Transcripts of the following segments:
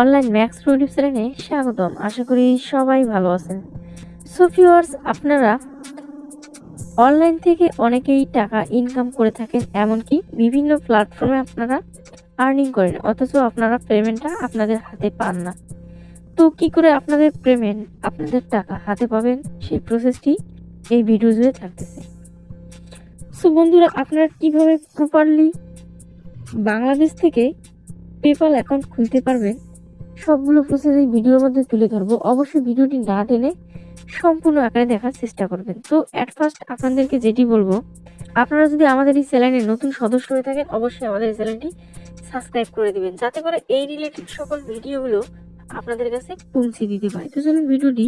Online max produce চ্যানেলে স্বাগতম। আশা করি সবাই ভালো আছেন। সো আপনারা অনলাইন থেকে অনেকেই টাকা ইনকাম করে থাকেন, এমনকি বিভিন্ন প্ল্যাটফর্মে আপনারা আর্নিং করেন, অথচ আপনারা পেমেন্টটা আপনাদের হাতে পান না। তো কি করে আপনাদের পেমেন্ট আপনাদের টাকা হাতে পাবেন? সেই প্রসেসটি এই ভিডিও জুড়ে থাকতেছে। সো বন্ধুরা, আপনারা কীভাবে প্রপারলি বাংলাদেশ থেকে পেপাল অ্যাকাউন্ট খুলতে পারবেন, সবগুলো প্রসেস এই ভিডিওর মধ্যে তুলে ধরবো। অবশ্যই ভিডিওটি না টেনে সম্পূর্ণ আকারে দেখার চেষ্টা করবেন। তো অ্যাট ফার্স্ট আপনাদেরকে যেটি বলব, আপনারা যদি আমাদের এই চ্যানেলে নতুন সদস্য হয়ে থাকেন, অবশ্যই আমাদের এই চ্যানেলটি সাবস্ক্রাইব করে দিবেন, যাতে করে এই রিলেটেড সকল ভিডিওগুলো আপনাদের কাছে পৌঁছে দিতে পারে। তো চলুন ভিডিওটি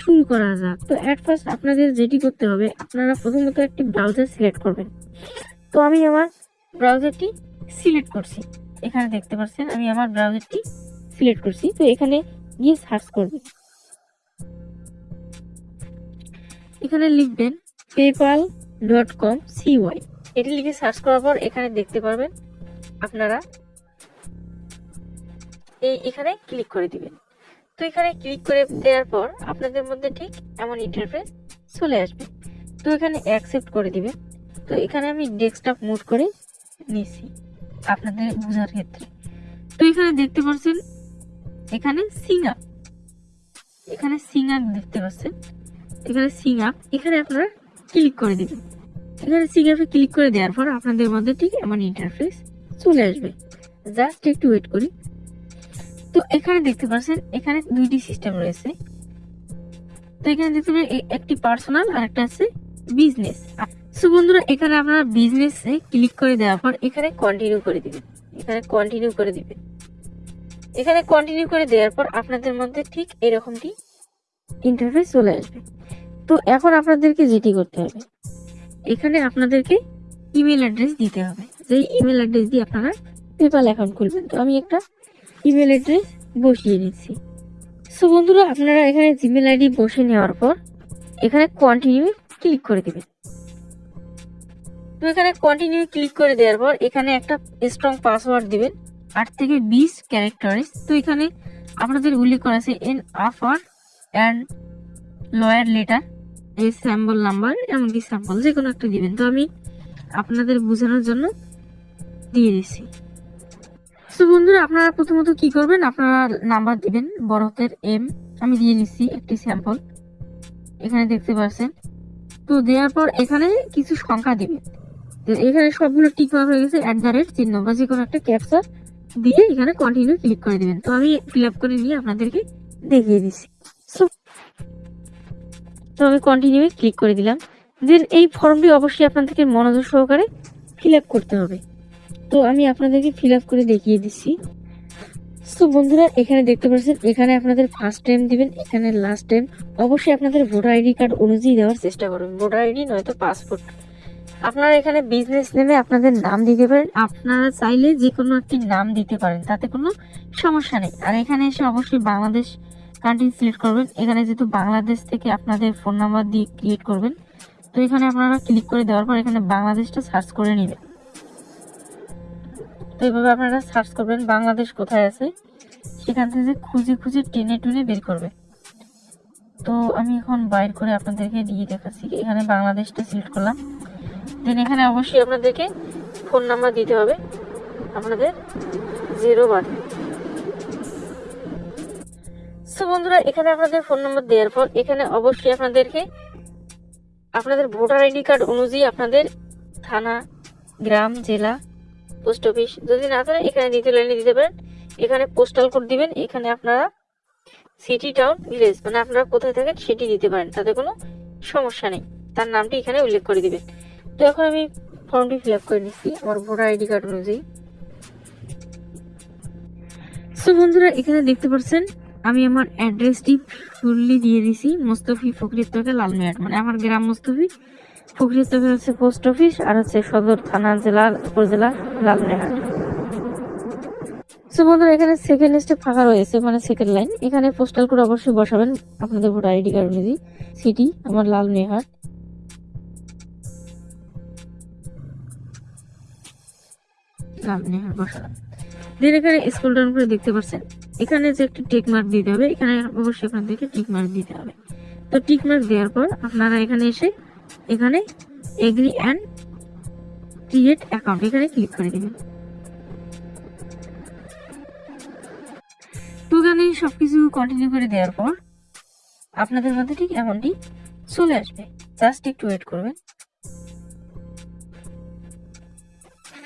শুরু করা যাক। তো অ্যাট ফার্স্ট আপনাদের যেটি করতে হবে, আপনারা প্রথমত একটি ব্রাউজার সিলেক্ট করবেন। তো আমি আমার ব্রাউজারটি সিলেক্ট করছি। এখানে দেখতে পাচ্ছেন, আমি আমার ব্রাউজারটি সিলেক্ট করছি। তো এখানে গিয়ে সার্চ করবেন এখানে লিখবেন পেপাল ডট কম সিওয়াই এটি লিখে সার্চ করার পর এখানে দেখতে পারবেন, আপনারা এই এখানে ক্লিক করে দিবেন। তো এখানে ক্লিক করে দেওয়ার পর আপনাদের মধ্যে ঠিক এমন ইন্টারফেস চলে আসবে। তো এখানে অ্যাকসেপ্ট করে দিবেন। তো এখানে আমি ডেস্কটপ মুড করে নিছি আপনাদের বোঝার ক্ষেত্রে। তো এখানে দেখতে পাচ্ছেন, এখানে সিঙ্গাপ এখানে সিঙ্গাপ দেখতে পাচ্ছেন। এখানে সিঙ্গাপ এখানে আপনারা ক্লিক করে দিবেন। এখানে সিঙ্গাপে ক্লিক করে দেওয়ার পর আপনাদের মধ্যে ঠিক এমন ইন্টারফেস চলে আসবে। জাস্ট একটু ওয়েট করি। তো এখানে দেখতে পাচ্ছেন, এখানে দুইটি সিস্টেম রয়েছে। তো এখানে দেখতে পাচ্ছেন একটি পার্সোনাল আর একটা আছে বিজনেস সো বন্ধুরা, এখানে আপনারা বিজনেসে ক্লিক করে দেওয়ার পর এখানে কন্টিনিউ করে দিবেন। এখানে কন্টিনিউ করে দিবেন। এখানে কন্টিনিউ করে দেওয়ার পর আপনাদের মধ্যে ঠিক এরকমটি ইন্টারফেস চলে আসবে। তো এখন আপনাদেরকে যেটি করতে হবে, এখানে আপনাদেরকে ইমেল অ্যাড্রেস দিতে হবে। যেই ইমেল অ্যাড্রেস দিয়ে আপনারা পেপাল অ্যাকাউন্ট খুলবেন। তো আমি একটা ইমেল অ্যাড্রেস বসিয়ে নিচ্ছি সো বন্ধুরা, আপনারা এখানে জিমেল আইডি বসে নেওয়ার পর এখানে কন্টিনিউ ক্লিক করে দেবেন। তো এখানে কন্টিনিউ ক্লিক করে দেওয়ার পর এখানে একটা স্ট্রং পাসওয়ার্ড দিবেন। আট থেকে বিশ ক্যারেক্টারিস তো এখানে আপনাদের উল্লেখ করা আছে an offer and lawyer letter এই স্যাম্পল নাম্বার এমনকি স্যাম্পল যে কোনো একটা দিবেন। তো আমি আপনাদের বোঝানোর জন্য দিয়ে দিচ্ছি। তো বন্ধুরা, আপনারা প্রথমত কি করবেন? আপনারা নাম্বার দিবেন হাতের এম আমি দিয়ে নিচ্ছি একটি স্যাম্পল এখানে দেখতে পাচ্ছেন। তো দেওয়ার পর এখানে কিছু সংখ্যা দিবেন। তো এখানে সবগুলো ঠিক হয়ে গেছে অ্যাট দ্য রেট চিহ্ন বা যে কোনো একটা ক্যাপচার দিয়ে এখানে কন্টিনিউ ক্লিক করে দিবেন। তো আমি ফিল আপ করে নিয়ে আপনাদেরকে দেখিয়ে দিচ্ছি। তো আমি কন্টিনিউ ক্লিক করে দিলাম। দেন এই ফর্মটি অবশ্যই আপনাদেরকে মনোযোগ সহকারে ফিল আপ করতে হবে। তো আমি আপনাদেরকে ফিল আপ করে দেখিয়ে দিচ্ছি তো বন্ধুরা, এখানে দেখতে পাচ্ছেন, এখানে আপনাদের ফার্স্ট টাইম দিবেন, এখানে লাস্ট টাইম অবশ্যই আপনাদের ভোটার আইডি কার্ড অনুযায়ী দেওয়ার চেষ্টা করবেন। ভোটার আইডি নয়তো পাসপোর্ট আপনারা এখানে বিজনেস নেমে আপনাদের নাম দিতে পারেন। আপনারা চাইলে যে কোনো একটি নাম দিতে পারেন, তাতে কোনো সমস্যা নেই। আর এখানে এসে অবশ্যই বাংলাদেশ কান্ট্রি সিলেক্ট করবেন। এখানে যেহেতু বাংলাদেশ থেকে আপনাদের ফোন নাম্বার দিয়ে ক্রিয়েট করবেন, তো এখানে আপনারা ক্লিক করে দেওয়ার পর এখানে বাংলাদেশটা সার্চ করে নেবেন। তো এইভাবে আপনারা সার্চ করবেন বাংলাদেশ কোথায় আছে, সেখান থেকে খুঁজে খুঁজে টেনে টুনে বের করবে। তো আমি এখন বাইর করে আপনাদেরকে দিয়ে দেখাচ্ছি, এখানে বাংলাদেশটা সিলেক্ট করলাম। দেন এখানে অবশ্যই আপনাদেরকে ফোন নাম্বার দিতে হবে, আপনাদের জিরো ওয়ান সো বন্ধুরা, এখানে আপনাদের ফোন নাম্বার দেওয়ার পর এখানে অবশ্যই আপনাদেরকে আপনাদের ভোটার আইডি কার্ড অনুযায়ী আপনাদের থানা, গ্রাম, জেলা পোস্ট অফিস। যদি না থাকে এখানে দ্বিতীয় লাইনে দিতে পারেন। এখানে পোস্টাল কোড দিবেন, এখানে আপনারা সিটি টাউন ভিলেজ মানে আপনারা কোথায় থাকেন সেটি দিতে পারেন, তাতে কোনো সমস্যা নেই। তার নামটি এখানে উল্লেখ করে দিবেন। তো এখন আমি ফর্মটি ফিল আপ করে নিচ্ছি, আমার ভোটার আইডি কার্ড অনুযায়ী। সো বন্ধুরা, এখানে দেখতে পাচ্ছেন, আমি আমার অ্যাড্রেসটি ফুললি দিয়ে দিছি, মোস্তফি ফকরির তকে লালমিয়াট মানে আমার গ্রাম মোস্তফি। ফকরির তকে হচ্ছে পোস্ট অফিস আর সদর থানা জেলা, উপজেলা লালমিয়াট সো বন্ধুরা, এখানে সেকেন্ড ফাঁকা রয়েছে মানে সেকেন্ড লাইন এখানে পোস্টাল কোড অবশ্যই বসাবেন। আপনাদের ভোটার আইডি কার্ড অনুযায়ী। সিটি আমার লাল নেহাট এখানে করে দেখতে পাচ্ছেন। এখানে যে মার্ক দিতে হবে, এখানে অবশ্যই টিক মার্ক দিতে হবে। তো টিক মার্ক দেওয়ার পর আপনারা এখানে এসে এখানে এগ্রি অ্যান্ড ক্রিয়েট অ্যাকাউন্ট এখানে ক্লিক করে দেবেন তো এখানে সবকিছু কন্টিনিউ করে দেওয়ার পর আপনাদের মধ্যে ঠিক এমনটি চলে আসবে। জাস্ট একটু ওয়েট করবেন।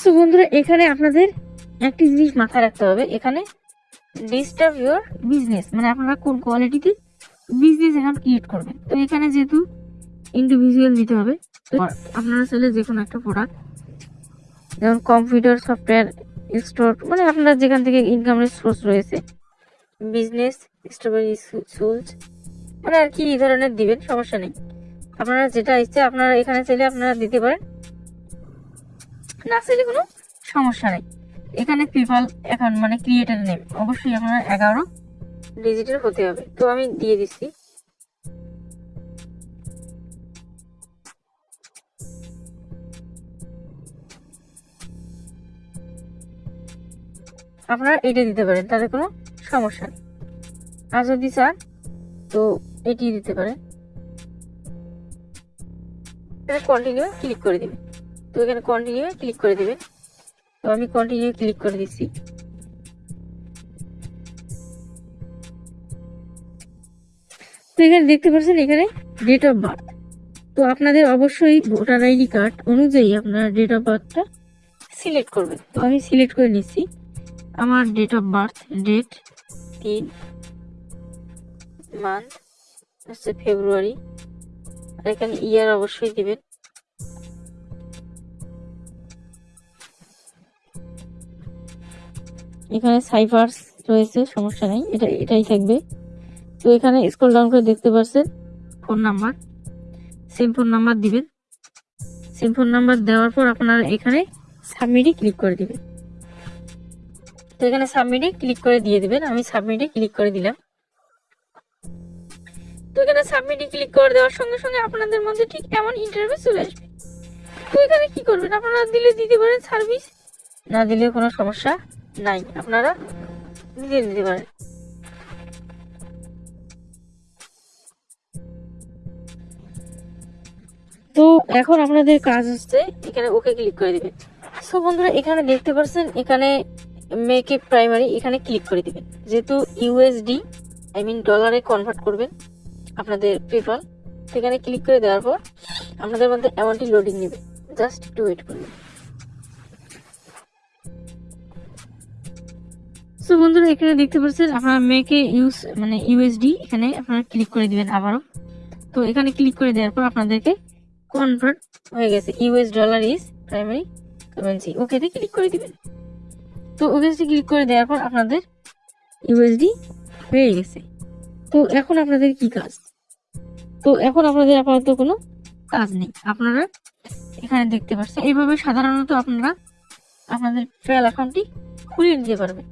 সো বন্ধুরা, এখানে আপনাদের একটি জিনিস মাথায় রাখতে হবে। এখানে ডিস্টার্ব ইউর বিজনেস মানে আপনারা কোন কোয়ালিটিতে বিজনেস অ্যাকাউন্ট ক্রিয়েট করবেন। তো এখানে যেহেতু ইন্ডিভিজুয়াল দিতে হবে। আপনারা চাইলে যে কোনো একটা প্রোডাক্ট যেমন কম্পিউটার সফটওয়্যার স্টোর মানে আপনার যেখান থেকে ইনকামের সোর্স রয়েছে বিজনেস স্ট্রবেরি সুলস মানে আর কি এই ধরনের দিবেন সমস্যা নেই। আপনারা যেটা ইচ্ছে আপনারা এখানে চাইলে আপনারা দিতে পারেন। না চাইলে কোনো সমস্যা নেই। এখানে পিপাল অ্যাকাউন্ট মানে ক্রিয়েটার নেম অবশ্যই আপনার এগারো ডিজিটের হতে হবে। তো আমি দিয়ে দিচ্ছি। আপনারা এটা দিতে পারেন, তাতে কোনো সমস্যা নেই। আর যদি চান, তো এটি দিতে পারেন। এখানে কন্টিনিউ ক্লিক করে দেবেন। তো এখানে কন্টিনিউ ক্লিক করে দেবেন। তো আমি কন্টিনিউ ক্লিক করে দিচ্ছি। তো এখানে দেখতে পাচ্ছেন, এখানে ডেট অফ বার্থ তো আপনাদের অবশ্যই ভোটার আইডি কার্ড অনুযায়ী আপনার ডেট অফ বার্থটা সিলেক্ট করবেন। তো আমি সিলেক্ট করে নিচ্ছি। আমার ডেট অফ বার্থ ডেট তিন মান্থ হচ্ছে ফেব্রুয়ারি আর এখানে ইয়ার অবশ্যই দিবেন। এখানে সাইফার্স রয়েছে, সমস্যা নেই, এটা, এটাই থাকবে। তো এখানে স্ক্রল ডাউন করে দেখতে পাচ্ছেন phone number SIM phone number দিবেন। সিম ফোন নাম্বার দেওয়ার পর আপনারা এখানে সাবমিটে ক্লিক করে দিবেন। তো এখানে সাবমিটে ক্লিক করে দিয়ে দিবেন। আমি সাবমিটে ক্লিক করে দিলাম। তো এখানে সাবমিটে ক্লিক করে দেওয়ার সঙ্গে সঙ্গে আপনাদের মধ্যে ঠিক এমন ইন্টারভিউ চলে আসবে। তো এখানে কি করবেন? আপনারা দিলে দিতে পারেন সার্ভিস না দিলে কোনো সমস্যা নাই। আপনারা নিজে নিতে পারেন। তো এখন আপনাদের কাজ হচ্ছে এখানে ওকে ক্লিক করে দিবেন। সো বন্ধুরা, এখানে দেখতে পাচ্ছেন এখানে মেক এ প্রাইমারি এখানে ক্লিক করে দিবেন। যেহেতু ইউএসডি আই মিন ডলারে কনভার্ট করবেন আপনাদের পেপাল সেখানে ক্লিক করে দেওয়ার পর আপনাদের মধ্যে অ্যামাউন্টটি লোডিং নেবে। জাস্ট একটু ওয়েট করবেন সো বন্ধুরা, এখানে দেখতে পাচ্ছেন আপনারা মেকে ইউজ মানে ইউএসডি এখানে আপনারা ক্লিক করে দিবেন আবারও। তো এখানে ক্লিক করে দেওয়ার পর আপনাদেরকে কনভার্ট হয়ে গেছে। US dollar is primary currency ওকেতে ক্লিক করে দিবেন। তো ওকেতে ক্লিক করে দেওয়ার পর আপনাদের ইউএসডি হয়ে গেছে। তো এখন আপনাদের কি কাজ? তো এখন আপনাদের আপাতত কোনো কাজ নেই। আপনারা এখানে দেখতে পাচ্ছেন, এইভাবে সাধারণত আপনারা আপনাদের পেল অ্যাকাউন্টটি খুলে নিতে পারবেন।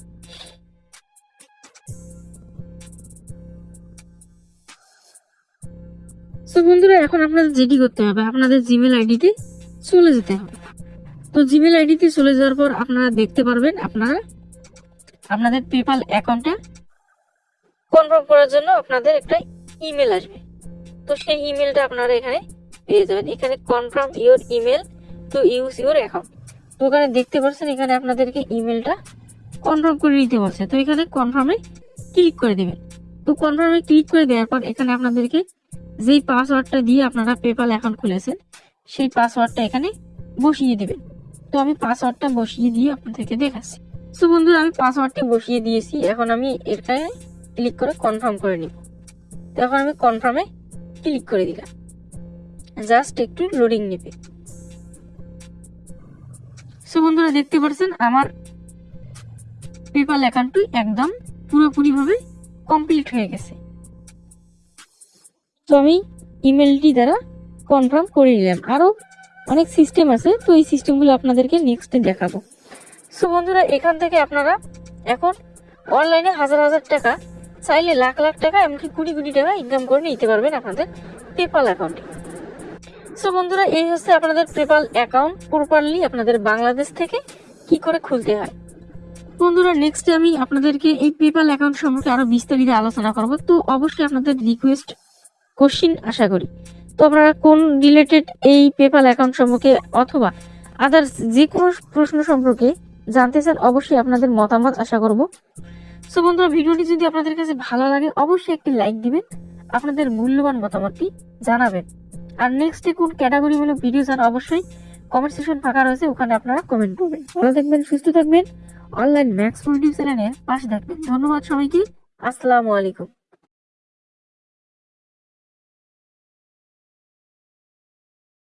তো বন্ধুরা, এখন আপনাদের যেটি করতে হবে, আপনাদের জিমেল আইডিতে চলে যেতে হবে। তো জিমেল আইডিতে চলে যাওয়ার পর আপনারা দেখতে পারবেন আপনারা, আপনাদের পেপাল অ্যাকাউন্টটা কনফার্ম করার জন্য আপনাদের একটা ইমেল আসবে। তো সেই ইমেলটা আপনারা এখানে পেয়ে যাবেন। এখানে confirm your email to use your account তো এখানে দেখতে পাচ্ছেন, এখানে আপনাদেরকে ইমেলটা কনফার্ম করে নিতে বলছে। তো এখানে কনফার্মে ক্লিক করে দেবেন। তো কনফার্মে ক্লিক করে দেওয়ার পর এখানে আপনাদেরকে যেই পাসওয়ার্ডটা দিয়ে আপনারা পেপাল অ্যাকাউন্ট খুলেছেন, সেই পাসওয়ার্ডটা এখানে বসিয়ে দিবেন। তো আমি পাসওয়ার্ডটা বসিয়ে দিয়ে আপনাদেরকে দেখাচ্ছি। তো বন্ধুরা, আমি পাসওয়ার্ডটা বসিয়ে দিয়েছি। এখন আমি এখানে ক্লিক করে কনফার্ম করে নিব। তো এখন আমি কনফার্মে ক্লিক করে দিলাম। জাস্ট একটু লোডিং নেবে। সো বন্ধুরা, দেখতে পাচ্ছেন, আমার পেপাল অ্যাকাউন্টটি একদম পুরোপুরিভাবে কমপ্লিট হয়ে গেছে। তো আমি ইমেলটি দ্বারা কনফার্ম করে নিলাম। আরও অনেক সিস্টেম আছে, তো এই সিস্টেমগুলো আপনাদেরকে নেক্সটে দেখাবো। সো বন্ধুরা, এখান থেকে আপনারা এখন অনলাইনে হাজার হাজার টাকা চাইলে লাখ লাখ টাকা, এমনকি কুড়ি কোটি টাকা ইনকাম করে নিতে পারবেন আপনাদের পেপাল অ্যাকাউন্টে সো বন্ধুরা, এই হচ্ছে আপনাদের পেপাল অ্যাকাউন্ট প্রপারলি আপনাদের বাংলাদেশ থেকে কি করে খুলতে হয়। বন্ধুরা নেক্সট আমি আপনাদেরকে এই পেপাল অ্যাকাউন্ট সম্পর্কে আরও বিস্তারিত আলোচনা করব। তো অবশ্যই আপনাদের রিকোয়েস্ট কোশ্চিন আশা করি। আপনারা কোন রিলেটেড এই পেপাল অ্যাকাউন্ট সম্পর্কে অথবা আদার্স যে কোনো প্রশ্ন সম্পর্কে জানতে চান, অবশ্যই আপনাদের মতামত আশা করব। সো বন্ধুরা, ভিডিওটি যদি আপনাদের কাছে ভালো লাগে, অবশ্যই একটি লাইক দিবেন, আপনাদের মূল্যবান মতামতটি জানাবেন। আর নেক্সটে কোন ক্যাটাগরি হলো ভিডিও চান, অবশ্যই কমেন্ট সেকশন ফাঁকা রয়েছে, ওখানে আপনারা কমেন্ট করবেন। ভালো থাকবেন, সুস্থ থাকবেন। অনলাইন ম্যাক্স ইউটিউব চ্যানেলের পাশে থাকবেন। ধন্যবাদ সবাইকে। আসসালামু আলাইকুম।